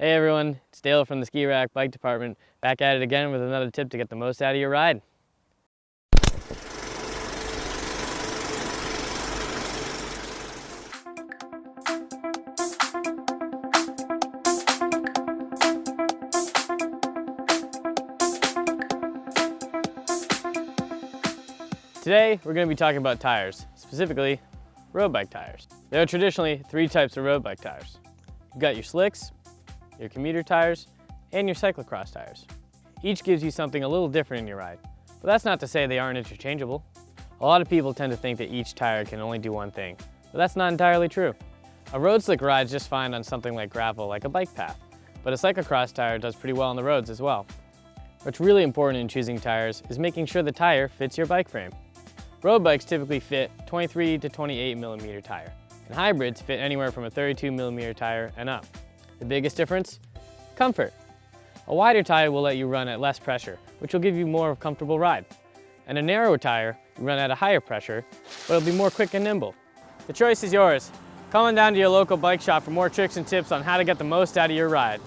Hey everyone, it's Dale from the Ski Rack Bike Department, back at it again with another tip to get the most out of your ride. Today, we're going to be talking about tires, specifically road bike tires. There are traditionally three types of road bike tires. You've got your slicks, your commuter tires, and your cyclocross tires. Each gives you something a little different in your ride, but that's not to say they aren't interchangeable. A lot of people tend to think that each tire can only do one thing, but that's not entirely true. A road slick rides just fine on something like gravel, like a bike path, but a cyclocross tire does pretty well on the roads as well. What's really important in choosing tires is making sure the tire fits your bike frame. Road bikes typically fit 23 to 28 millimeter tire, and hybrids fit anywhere from a 32 millimeter tire and up. The biggest difference? Comfort. A wider tire will let you run at less pressure, which will give you more of a comfortable ride. And a narrower tire, you run at a higher pressure, but it'll be more quick and nimble. The choice is yours. Come on down to your local bike shop for more tricks and tips on how to get the most out of your ride.